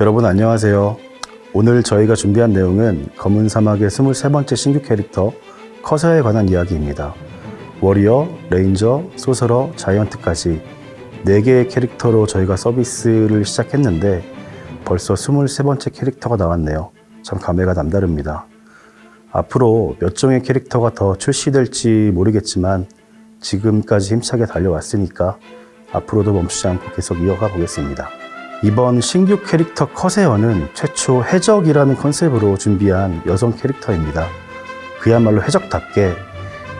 여러분 안녕하세요. 오늘 저희가 준비한 내용은 검은 사막의 23번째 신규 캐릭터 커세어에 관한 이야기입니다. 워리어, 레인저, 소서러, 자이언트까지 4개의 캐릭터로 저희가 서비스를 시작했는데 벌써 23번째 캐릭터가 나왔네요. 참 감회가 남다릅니다. 앞으로 몇 종의 캐릭터가 더 출시될지 모르겠지만 지금까지 힘차게 달려왔으니까 앞으로도 멈추지 않고 계속 이어가 보겠습니다. 이번 신규 캐릭터 커세어는 최초 해적이라는 컨셉으로 준비한 여성 캐릭터입니다. 그야말로 해적답게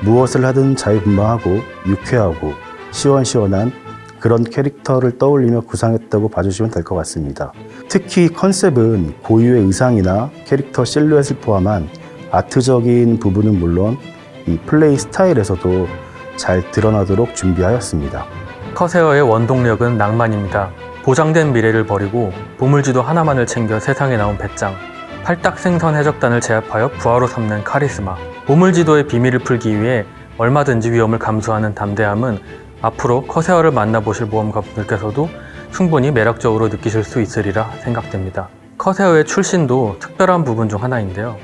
무엇을 하든 자유분방하고 유쾌하고 시원시원한 그런 캐릭터를 떠올리며 구상했다고 봐주시면 될 것 같습니다. 특히 컨셉은 고유의 의상이나 캐릭터 실루엣을 포함한 아트적인 부분은 물론 이 플레이 스타일에서도 잘 드러나도록 준비하였습니다. 커세어의 원동력은 낭만입니다. 보장된 미래를 버리고 보물지도 하나만을 챙겨 세상에 나온 배짱. 팔딱 생선 해적단을 제압하여 부하로 삼는 카리스마. 보물지도의 비밀을 풀기 위해 얼마든지 위험을 감수하는 담대함은 앞으로 커세어를 만나보실 모험가분들께서도 충분히 매력적으로 느끼실 수 있으리라 생각됩니다. 커세어의 출신도 특별한 부분 중 하나인데요.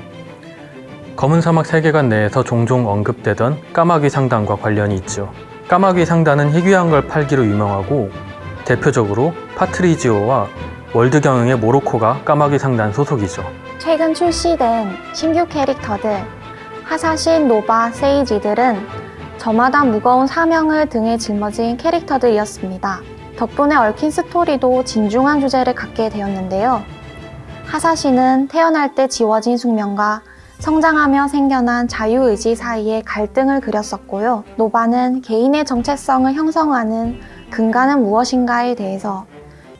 검은 사막 세계관 내에서 종종 언급되던 까마귀 상단과 관련이 있죠. 까마귀 상단은 희귀한 걸 팔기로 유명하고 대표적으로 파트리지오와 월드 경영의 모로코가 까마귀 상단 소속이죠. 최근 출시된 신규 캐릭터들 하사신, 노바, 세이지들은 저마다 무거운 사명을 등에 짊어진 캐릭터들이었습니다. 덕분에 얽힌 스토리도 진중한 주제를 갖게 되었는데요. 하사신은 태어날 때 지워진 숙명과 성장하며 생겨난 자유의지 사이의 갈등을 그렸었고요. 노바는 개인의 정체성을 형성하는 근간은 무엇인가에 대해서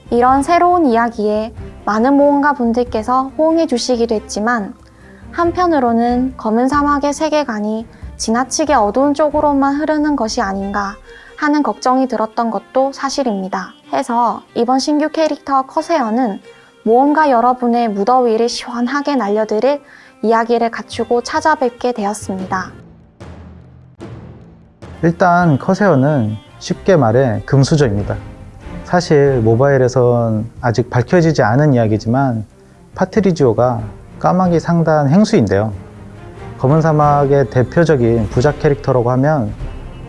이런 새로운 이야기에 많은 모험가 분들께서 호응해 주시기도 했지만 한편으로는 검은 사막의 세계관이 지나치게 어두운 쪽으로만 흐르는 것이 아닌가 하는 걱정이 들었던 것도 사실입니다. 해서 이번 신규 캐릭터 커세어는 모험가 여러분의 무더위를 시원하게 날려드릴 이야기를 갖추고 찾아뵙게 되었습니다. 일단 커세어는 쉽게 말해 금수저입니다. 사실 모바일에선 아직 밝혀지지 않은 이야기지만 파트리지오가 까마귀 상단 행수인데요. 검은 사막의 대표적인 부작 캐릭터라고 하면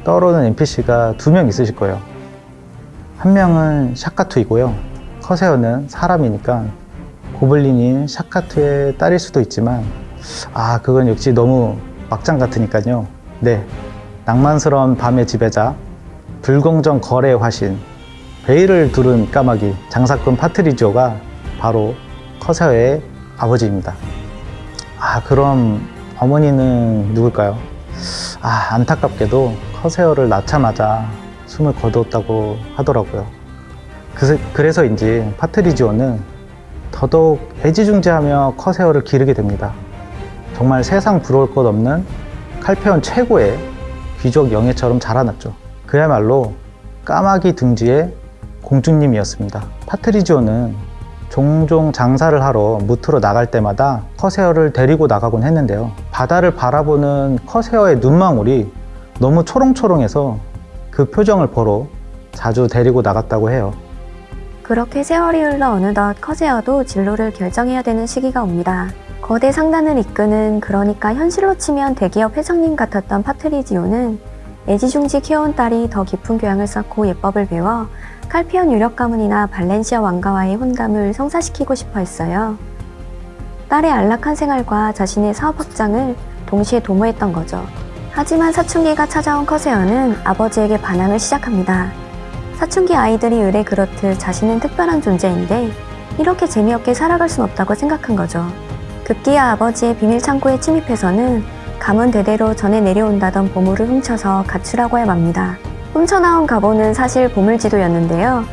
떠오르는 NPC가 두 명 있으실 거예요. 한 명은 샤카투이고요. 커세어는 사람이니까 고블린인 샤카투의 딸일 수도 있지만 아 그건 역시 너무 막장 같으니까요. 네, 낭만스러운 밤의 지배자, 불공정 거래의 화신, 베일을 두른 까마귀 장사꾼 파트리지오가 바로 커세어의 아버지입니다. 아 그럼 어머니는 누굴까요? 아 안타깝게도 커세어를 낳자마자 숨을 거두었다고 하더라고요. 그, 그래서인지 파트리지오는 더더욱 애지중지하며 커세어를 기르게 됩니다. 정말 세상 부러울 것 없는 칼페온 최고의 귀족 영애처럼 자라났죠. 그야말로 까마귀 둥지의 공주님이었습니다. 파트리지오는 종종 장사를 하러 뭍으로 나갈 때마다 커세어를 데리고 나가곤 했는데요. 바다를 바라보는 커세어의 눈망울이 너무 초롱초롱해서 그 표정을 보러 자주 데리고 나갔다고 해요. 그렇게 세월이 흘러 어느덧 커세어도 진로를 결정해야 되는 시기가 옵니다. 거대 상단을 이끄는 그러니까 현실로 치면 대기업 회장님 같았던 파트리지오는 애지중지 키워온 딸이 더 깊은 교양을 쌓고 예법을 배워 칼피온 유력 가문이나 발렌시아 왕가와의 혼담을 성사시키고 싶어 했어요. 딸의 안락한 생활과 자신의 사업 확장을 동시에 도모했던 거죠. 하지만 사춘기가 찾아온 커세어는 아버지에게 반항을 시작합니다. 사춘기 아이들이 의뢰 그렇듯 자신은 특별한 존재인데 이렇게 재미없게 살아갈 순 없다고 생각한 거죠. 급기야 아버지의 비밀 창고에 침입해서는 가문 대대로 전해 내려온다던 보물을 훔쳐서 가출하고야 맙니다. 훔쳐나온 가보는 사실 보물지도였는데요.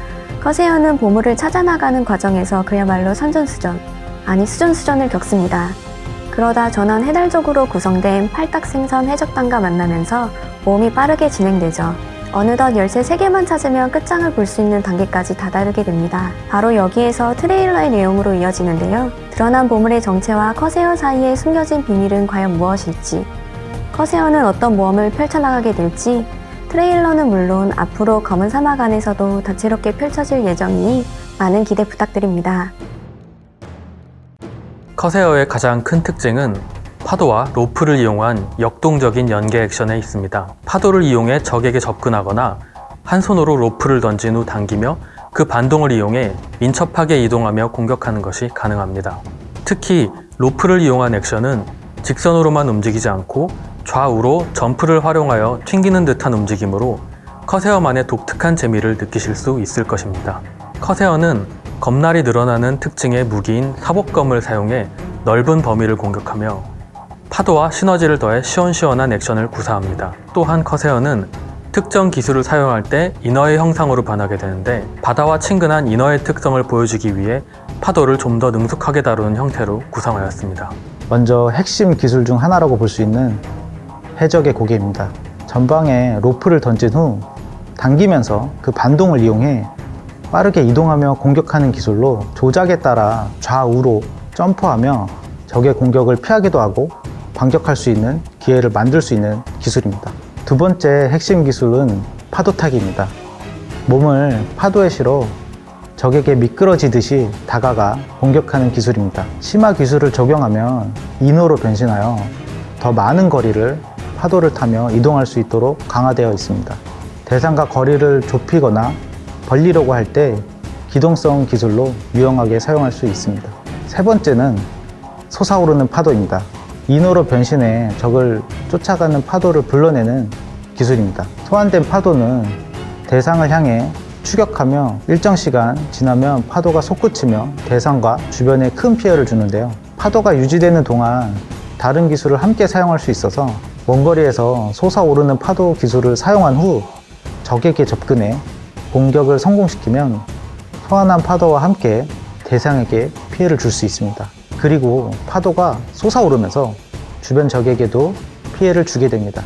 커세어는 보물을 찾아나가는 과정에서 그야말로 선전수전, 아니 수전수전을 겪습니다. 그러다 전원 해달적으로 구성된 팔딱생선 해적단과 만나면서 모험이 빠르게 진행되죠. 어느덧 열쇠 3개만 찾으면 끝장을 볼 수 있는 단계까지 다다르게 됩니다. 바로 여기에서 트레일러의 내용으로 이어지는데요. 드러난 보물의 정체와 커세어 사이에 숨겨진 비밀은 과연 무엇일지, 커세어는 어떤 모험을 펼쳐나가게 될지, 트레일러는 물론 앞으로 검은 사막 안에서도 다채롭게 펼쳐질 예정이니 많은 기대 부탁드립니다. 커세어의 가장 큰 특징은 파도와 로프를 이용한 역동적인 연계 액션에 있습니다. 파도를 이용해 적에게 접근하거나 한 손으로 로프를 던진 후 당기며 그 반동을 이용해 민첩하게 이동하며 공격하는 것이 가능합니다. 특히 로프를 이용한 액션은 직선으로만 움직이지 않고 좌우로 점프를 활용하여 튕기는 듯한 움직임으로 커세어만의 독특한 재미를 느끼실 수 있을 것입니다. 커세어는 검날이 늘어나는 특징의 무기인 사복검을 사용해 넓은 범위를 공격하며 파도와 시너지를 더해 시원시원한 액션을 구사합니다. 또한 커세어는 특정 기술을 사용할 때 이너의 형상으로 변하게 되는데 바다와 친근한 이너의 특성을 보여주기 위해 파도를 좀 더 능숙하게 다루는 형태로 구성하였습니다. 먼저 핵심 기술 중 하나라고 볼 수 있는 해적의 고개입니다. 전방에 로프를 던진 후 당기면서 그 반동을 이용해 빠르게 이동하며 공격하는 기술로 조작에 따라 좌우로 점프하며 적의 공격을 피하기도 하고 반격할 수 있는 기회를 만들 수 있는 기술입니다. 두 번째 핵심 기술은 파도타기입니다. 몸을 파도에 실어 적에게 미끄러지듯이 다가가 공격하는 기술입니다. 심화 기술을 적용하면 인호로 변신하여 더 많은 거리를 파도를 타며 이동할 수 있도록 강화되어 있습니다. 대상과 거리를 좁히거나 벌리려고 할 때 기동성 기술로 유용하게 사용할 수 있습니다. 세 번째는 솟아오르는 파도입니다. 인호로 변신해 적을 쫓아가는 파도를 불러내는 기술입니다. 소환된 파도는 대상을 향해 추격하며 일정 시간 지나면 파도가 솟구치며 대상과 주변에 큰 피해를 주는데요. 파도가 유지되는 동안 다른 기술을 함께 사용할 수 있어서 원거리에서 솟아오르는 파도 기술을 사용한 후 적에게 접근해 공격을 성공시키면 소환한 파도와 함께 대상에게 피해를 줄 수 있습니다. 그리고 파도가 솟아오르면서 주변 적에게도 피해를 주게 됩니다.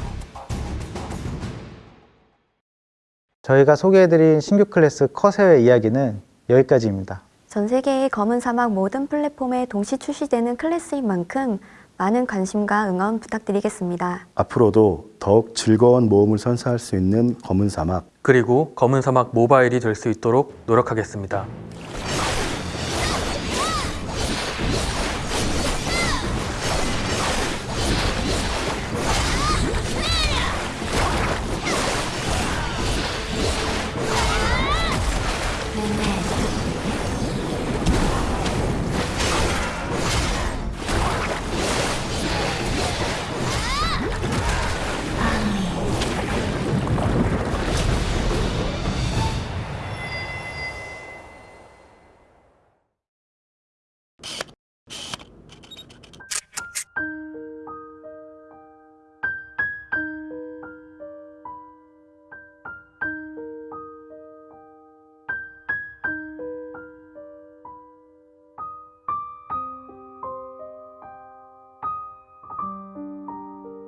저희가 소개해드린 신규 클래스 커세어의 이야기는 여기까지입니다. 전 세계의 검은 사막 모든 플랫폼에 동시 출시되는 클래스인 만큼 많은 관심과 응원 부탁드리겠습니다. 앞으로도 더욱 즐거운 모험을 선사할 수 있는 검은 사막 그리고 검은 사막 모바일이 될 수 있도록 노력하겠습니다.